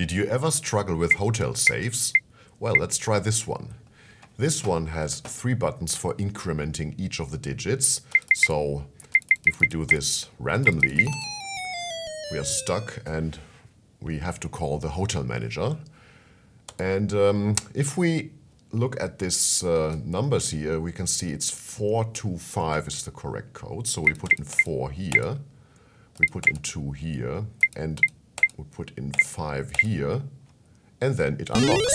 Did you ever struggle with hotel safes? Well, let's try this one. This one has three buttons for incrementing each of the digits. So if we do this randomly, we are stuck and we have to call the hotel manager. And um, if we look at these uh, numbers here, we can see it's 425 is the correct code. So we put in 4 here, we put in 2 here, and we put in 5 here, and then it unlocks.